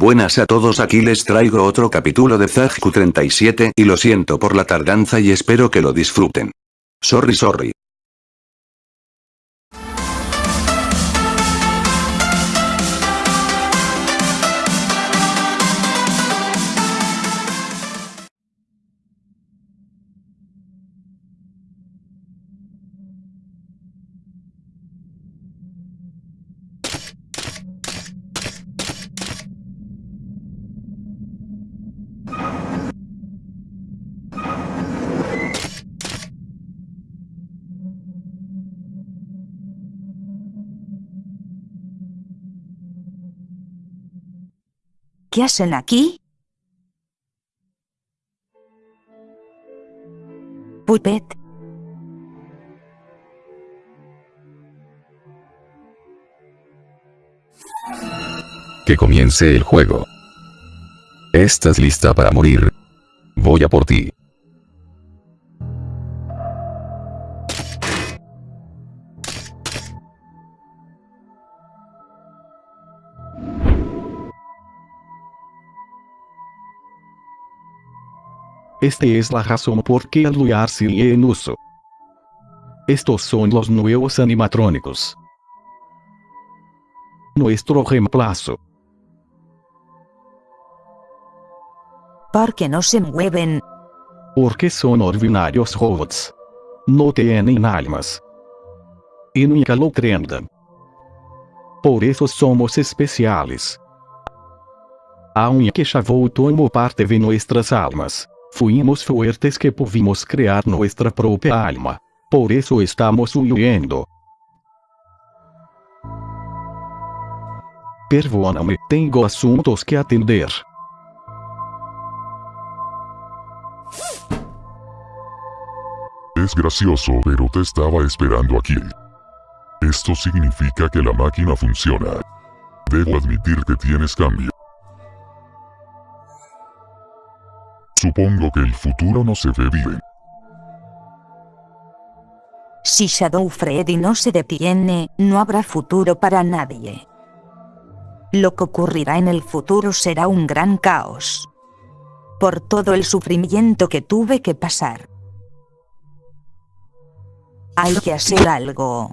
Buenas a todos aquí les traigo otro capítulo de Zagku 37 y lo siento por la tardanza y espero que lo disfruten. Sorry sorry. ¿Qué hacen aquí? Puppet. Que comience el juego. ¿Estás lista para morir? Voy a por ti. Esta es la razón por qué el lugar sigue en uso. Estos son los nuevos animatrónicos. Nuestro reemplazo. ¿Por qué no se mueven? Porque son ordinarios robots. No tienen almas. Y nunca lo tendrán. Por eso somos especiales. Aunque ya voltamos parte de nuestras almas. Fuimos fuertes que pudimos crear nuestra propia alma. Por eso estamos huyendo. Perdóname, tengo asuntos que atender. Es gracioso pero te estaba esperando aquí. Esto significa que la máquina funciona. Debo admitir que tienes cambio. Supongo que el futuro no se ve bien. Si Shadow Freddy no se detiene, no habrá futuro para nadie. Lo que ocurrirá en el futuro será un gran caos. Por todo el sufrimiento que tuve que pasar. Hay que hacer algo.